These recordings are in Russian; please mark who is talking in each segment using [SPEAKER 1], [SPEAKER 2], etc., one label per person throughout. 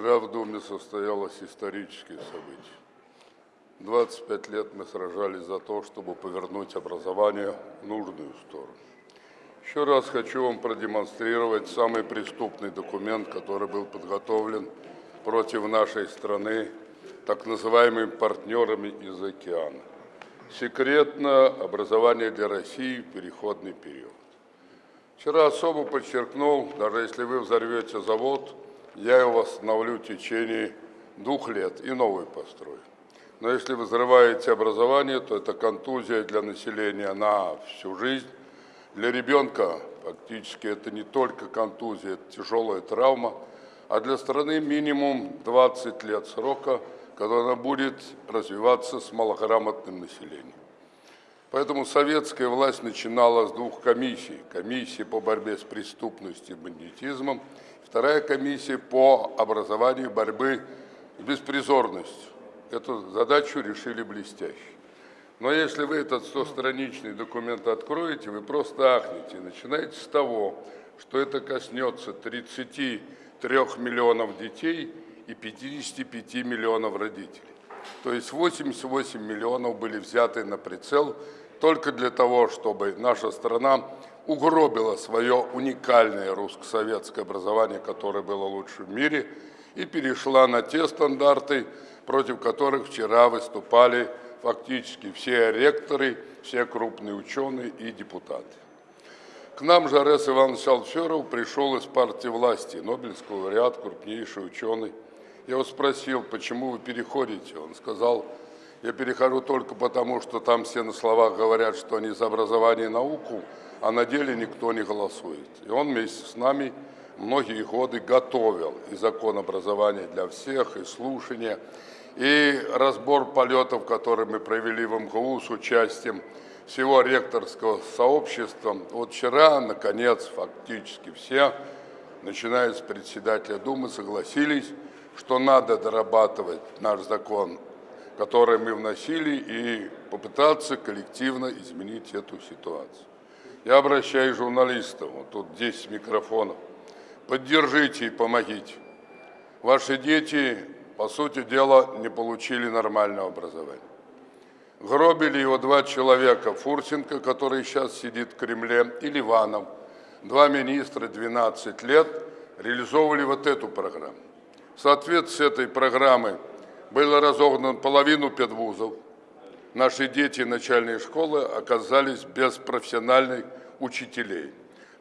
[SPEAKER 1] Вчера в Думе состоялось историческое событие. 25 лет мы сражались за то, чтобы повернуть образование в нужную сторону. Еще раз хочу вам продемонстрировать самый преступный документ, который был подготовлен против нашей страны так называемыми партнерами из океана. Секретно образование для России в переходный период. Вчера особо подчеркнул, даже если вы взорвете завод, я его восстановлю в течение двух лет и новый построю. Но если вы взрываете образование, то это контузия для населения на всю жизнь. Для ребенка фактически это не только контузия, это тяжелая травма, а для страны минимум 20 лет срока, когда она будет развиваться с малограмотным населением. Поэтому советская власть начинала с двух комиссий. Комиссии по борьбе с преступностью и бандитизмом, вторая комиссия по образованию борьбы с беспризорностью. Эту задачу решили блестяще. Но если вы этот 100-страничный документ откроете, вы просто ахнете. Начинаете с того, что это коснется 33 миллионов детей и 55 миллионов родителей. То есть 88 миллионов были взяты на прицел только для того, чтобы наша страна угробила свое уникальное русско-советское образование, которое было лучше в мире, и перешла на те стандарты, против которых вчера выступали фактически все ректоры, все крупные ученые и депутаты. К нам же Арес Иванович Алферов пришел из партии власти, Нобелевский лауреат, крупнейший ученый. Я его спросил, почему вы переходите? Он сказал, я перехожу только потому, что там все на словах говорят, что они за образование и науку, а на деле никто не голосует. И он вместе с нами многие годы готовил и закон образования для всех, и слушания, и разбор полетов, которые мы провели в МГУ с участием всего ректорского сообщества. Вот вчера, наконец, фактически все, начиная с председателя Думы, согласились, что надо дорабатывать наш закон, который мы вносили, и попытаться коллективно изменить эту ситуацию. Я обращаюсь к журналистам, вот тут 10 микрофонов. Поддержите и помогите. Ваши дети, по сути дела, не получили нормального образования. Гробили его два человека, Фурсенко, который сейчас сидит в Кремле, и Ливанов. Два министра, 12 лет, реализовывали вот эту программу. В соответствии с этой программой было разогнано половину педвузов, наши дети начальной школы оказались без профессиональных учителей.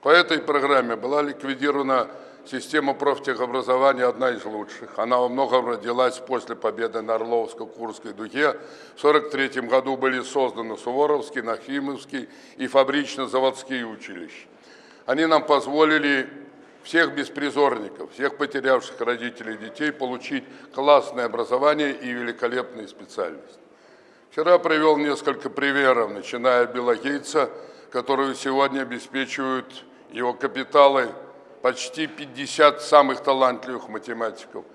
[SPEAKER 1] По этой программе была ликвидирована система профтехобразования, одна из лучших. Она во многом родилась после победы на Орловско-Курской дуге. В 1943 году были созданы Суворовский, Нахимовский и фабрично-заводские училища. Они нам позволили всех беспризорников, всех потерявших родителей и детей получить классное образование и великолепные специальности. Вчера привел несколько примеров, начиная от Билла Гейтса, которые сегодня обеспечивают его капиталы почти 50 самых талантливых математиков.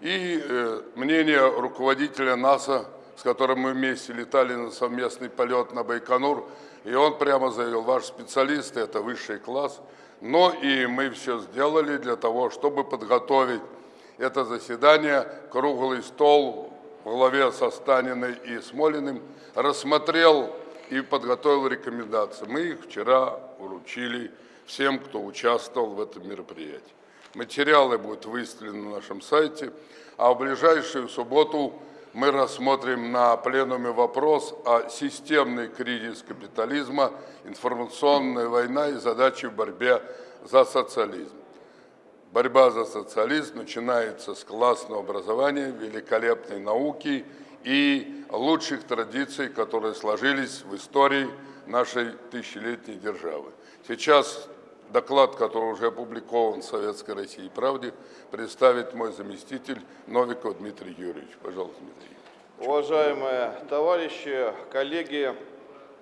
[SPEAKER 1] И э, мнение руководителя НАСА, с которым мы вместе летали на совместный полет на Байконур, и он прямо заявил, ваш специалист это высший класс, но и мы все сделали для того, чтобы подготовить это заседание, круглый стол в главе со Станиной и Смолиным рассмотрел и подготовил рекомендации. Мы их вчера уручили всем, кто участвовал в этом мероприятии. Материалы будут выставлены на нашем сайте, а в ближайшую субботу мы рассмотрим на пленуме вопрос о системный кризис капитализма, информационная война и задачи в борьбе за социализм. Борьба за социализм начинается с классного образования, великолепной науки и лучших традиций, которые сложились в истории нашей тысячелетней державы. Сейчас доклад, который уже опубликован в Советской России правде, представит мой заместитель Новиков Дмитрий Юрьевич. Пожалуйста, Дмитрий.
[SPEAKER 2] Уважаемые товарищи, коллеги,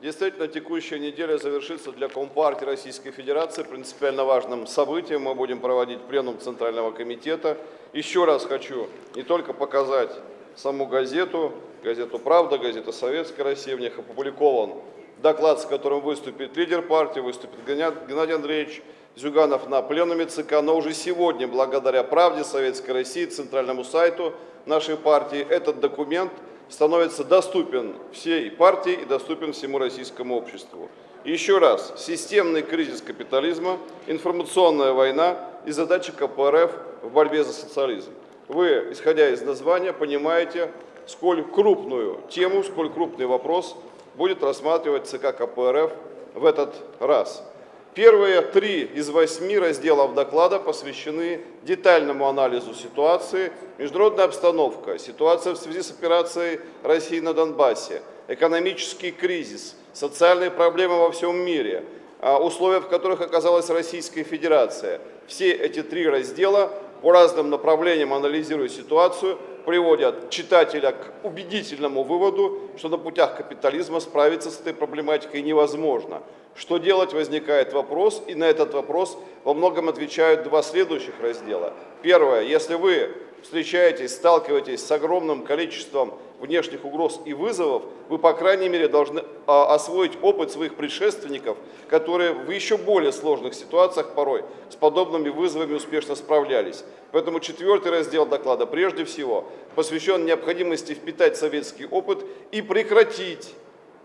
[SPEAKER 2] Действительно, текущая неделя завершится для Компартии Российской Федерации принципиально важным событием. Мы будем проводить пленум Центрального комитета. Еще раз хочу не только показать саму газету, газету «Правда», газета «Советская Россия», в них опубликован доклад, с которым выступит лидер партии, выступит Геннадий Андреевич Зюганов на пленуме ЦК, но уже сегодня, благодаря «Правде Советской России», центральному сайту нашей партии, этот документ становится доступен всей партии и доступен всему российскому обществу. Еще раз, системный кризис капитализма, информационная война и задача КПРФ в борьбе за социализм. Вы, исходя из названия, понимаете, сколь крупную тему, сколь крупный вопрос будет рассматривать ЦК КПРФ в этот раз. Первые три из восьми разделов доклада посвящены детальному анализу ситуации, международная обстановка, ситуация в связи с операцией России на Донбассе, экономический кризис, социальные проблемы во всем мире, а, условия, в которых оказалась Российская Федерация. Все эти три раздела по разным направлениям анализируя ситуацию, приводят читателя к убедительному выводу, что на путях капитализма справиться с этой проблематикой невозможно. Что делать, возникает вопрос, и на этот вопрос во многом отвечают два следующих раздела. Первое, если вы встречаетесь, сталкиваетесь с огромным количеством внешних угроз и вызовов, вы, по крайней мере, должны а, освоить опыт своих предшественников, которые в еще более сложных ситуациях порой с подобными вызовами успешно справлялись. Поэтому четвертый раздел доклада прежде всего посвящен необходимости впитать советский опыт и прекратить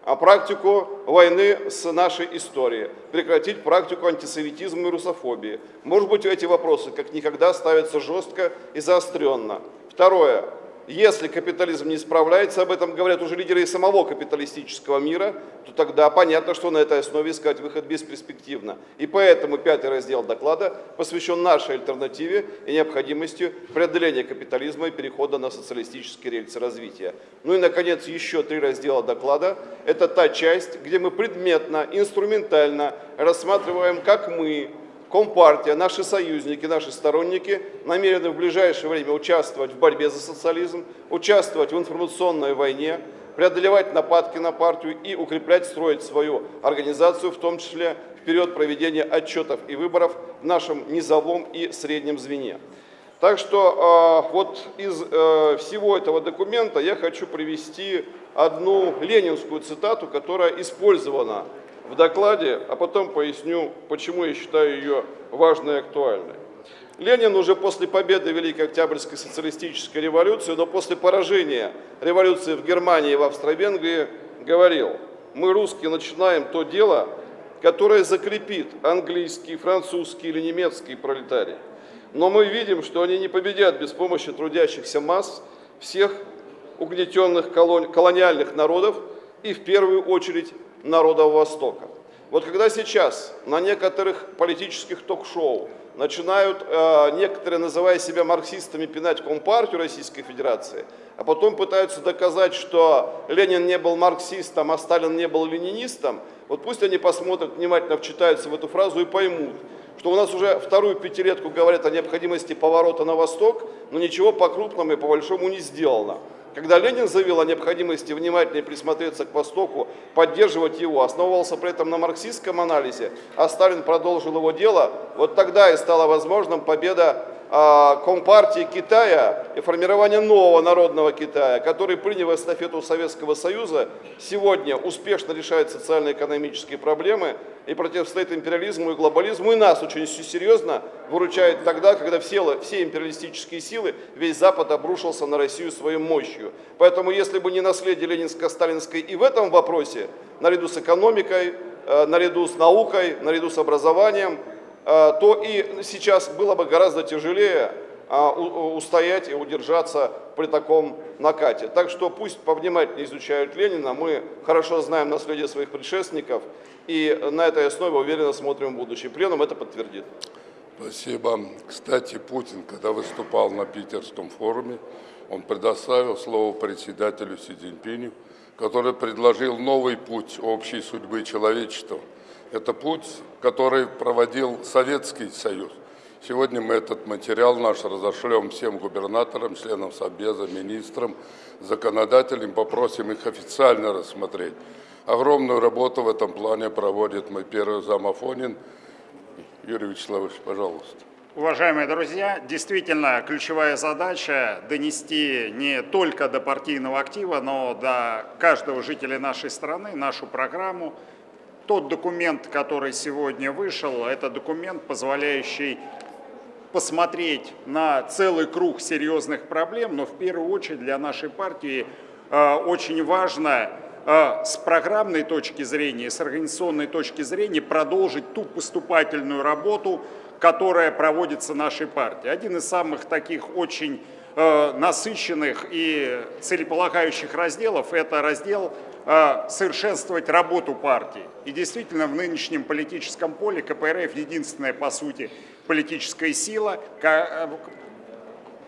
[SPEAKER 2] а практику войны с нашей историей, прекратить практику антисоветизма и русофобии. Может быть, эти вопросы как никогда ставятся жестко и заостренно. Второе. Если капитализм не справляется, об этом говорят уже лидеры и самого капиталистического мира, то тогда понятно, что на этой основе искать выход бесперспективно. И поэтому пятый раздел доклада посвящен нашей альтернативе и необходимости преодоления капитализма и перехода на социалистические рельсы развития. Ну и, наконец, еще три раздела доклада. Это та часть, где мы предметно, инструментально рассматриваем, как мы, Компартия, наши союзники, наши сторонники намерены в ближайшее время участвовать в борьбе за социализм, участвовать в информационной войне, преодолевать нападки на партию и укреплять, строить свою организацию, в том числе в период проведения отчетов и выборов в нашем низовом и среднем звене. Так что э, вот из э, всего этого документа я хочу привести одну ленинскую цитату, которая использована в докладе, а потом поясню, почему я считаю ее важной и актуальной. Ленин уже после победы Великой Октябрьской социалистической революции, но после поражения революции в Германии и в Австро-Венгрии говорил, мы, русские, начинаем то дело, которое закрепит английский, французский или немецкий пролетарий. Но мы видим, что они не победят без помощи трудящихся масс всех угнетенных колониальных народов и в первую очередь народов Востока. Вот когда сейчас на некоторых политических ток-шоу начинают э, некоторые, называя себя марксистами, пинать Компартию Российской Федерации, а потом пытаются доказать, что Ленин не был марксистом, а Сталин не был ленинистом, вот пусть они посмотрят, внимательно вчитаются в эту фразу и поймут, что у нас уже вторую пятилетку говорят о необходимости поворота на восток, но ничего по-крупному и по-большому не сделано. Когда Ленин заявил о необходимости внимательнее присмотреться к Востоку, поддерживать его, основывался при этом на марксистском анализе, а Сталин продолжил его дело, вот тогда и стала возможным победа Компартии Китая и формирование нового народного Китая, который, приняв эстафету Советского Союза, сегодня успешно решает социально-экономические проблемы и противостоит империализму и глобализму, и нас очень серьезно выручает тогда, когда все, все империалистические силы, весь Запад обрушился на Россию своей мощью. Поэтому если бы не наследие ленинско-сталинской и в этом вопросе, наряду с экономикой, э, наряду с наукой, наряду с образованием, то и сейчас было бы гораздо тяжелее а, устоять и удержаться при таком накате. Так что пусть повнимательнее изучают Ленина, мы хорошо знаем наследие своих предшественников, и на этой основе уверенно смотрим в будущее. Пленум это подтвердит.
[SPEAKER 1] Спасибо. Кстати, Путин, когда выступал на Питерском форуме, он предоставил слово председателю Си Цзиньпиню, который предложил новый путь общей судьбы человечества – это путь, который проводил Советский Союз. Сегодня мы этот материал наш разошлем всем губернаторам, членам Совбеза, министрам, законодателям, попросим их официально рассмотреть. Огромную работу в этом плане проводит мой первый зам Афонин. Юрий Вячеславович, пожалуйста.
[SPEAKER 3] Уважаемые друзья, действительно ключевая задача донести не только до партийного актива, но до каждого жителя нашей страны нашу программу, Тот документ, который сегодня вышел, это документ, позволяющий посмотреть на целый круг серьезных проблем, но в первую очередь для нашей партии э, очень важно э, с программной точки зрения, с организационной точки зрения продолжить ту поступательную работу, которая проводится нашей партией. Один из самых таких очень э, насыщенных и целеполагающих разделов – это раздел совершенствовать работу партии. И действительно в нынешнем политическом поле КПРФ единственная, по сути, политическая сила, э,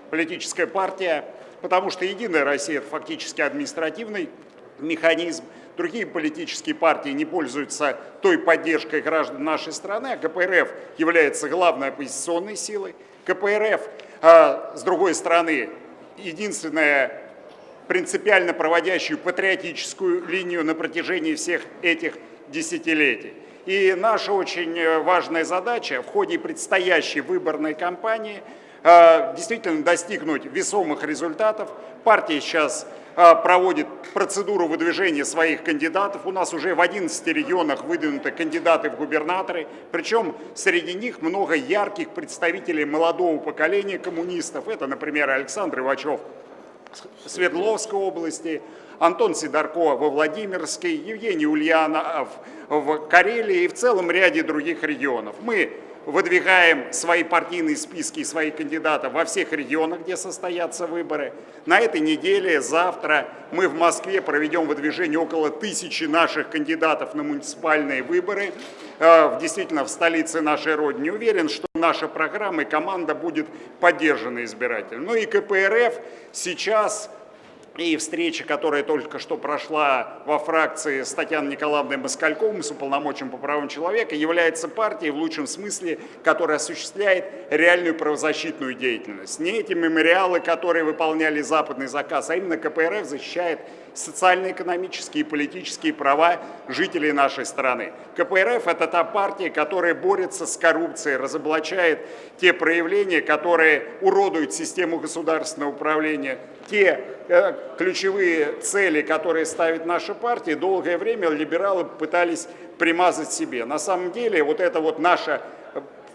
[SPEAKER 3] политическая партия, потому что «Единая Россия» – это фактически административный механизм. Другие политические партии не пользуются той поддержкой граждан нашей страны, а КПРФ является главной оппозиционной силой. КПРФ, а, с другой стороны, единственная принципиально проводящую патриотическую линию на протяжении всех этих десятилетий. И наша очень э, важная задача в ходе предстоящей выборной кампании э, действительно достигнуть весомых результатов. Партия сейчас э, проводит процедуру выдвижения своих кандидатов. У нас уже в 11 регионах выдвинуты кандидаты в губернаторы. Причем среди них много ярких представителей молодого поколения коммунистов. Это, например, Александр Ивачев Свердловской области, Антон Сидорко во Владимирской, Евгений Ульянов в Карелии и в целом ряде других регионов. Мы выдвигаем свои партийные списки и своих кандидатов во всех регионах, где состоятся выборы. На этой неделе, завтра, мы в Москве проведем выдвижение около тысячи наших кандидатов на муниципальные выборы, э, действительно в столице нашей Родины. Уверен, что наша программа и команда будет поддержана избирателем. Ну и КПРФ сейчас и встреча, которая только что прошла во фракции с Татьяной Николаевной Москальковым, с уполномоченным по правам человека, является партией в лучшем смысле, которая осуществляет реальную правозащитную деятельность. Не эти мемориалы, которые выполняли западный заказ, а именно КПРФ защищает социально-экономические и политические права жителей нашей страны. КПРФ – это та партия, которая борется с коррупцией, разоблачает те проявления, которые уродуют систему государственного управления, те э, ключевые цели, которые ставит наша партия, долгое время либералы пытались примазать себе. На самом деле вот это вот наша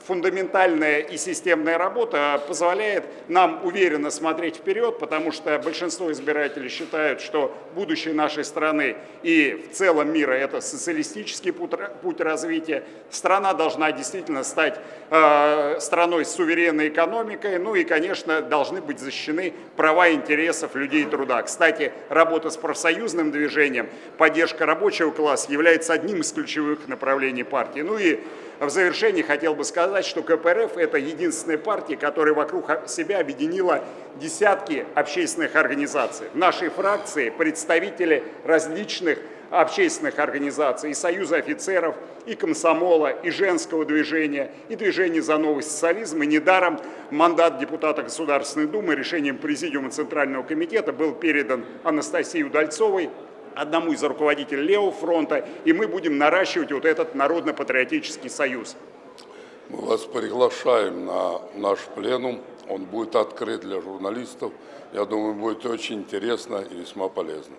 [SPEAKER 3] фундаментальная и системная работа позволяет нам уверенно смотреть вперед, потому что большинство избирателей считают, что будущее нашей страны и в целом мира – это социалистический путь, развития. Страна должна действительно стать э, страной с суверенной экономикой, ну и, конечно, должны быть защищены права и интересов людей труда. Кстати, работа с профсоюзным движением, поддержка рабочего класса является одним из ключевых направлений партии. Ну и в завершении хотел бы сказать, что КПРФ – это единственная партия, которая вокруг себя объединила десятки общественных организаций. В нашей фракции представители различных общественных организаций, и Союза офицеров, и комсомола, и женского движения, и движения за новый социализм. И недаром мандат депутата Государственной Думы решением Президиума Центрального комитета был передан Анастасии Удальцовой, одному из руководителей Левого фронта, и мы будем наращивать вот этот народно-патриотический союз.
[SPEAKER 1] Мы вас приглашаем на наш пленум. Он будет открыт для журналистов. Я думаю, будет очень интересно и весьма полезно.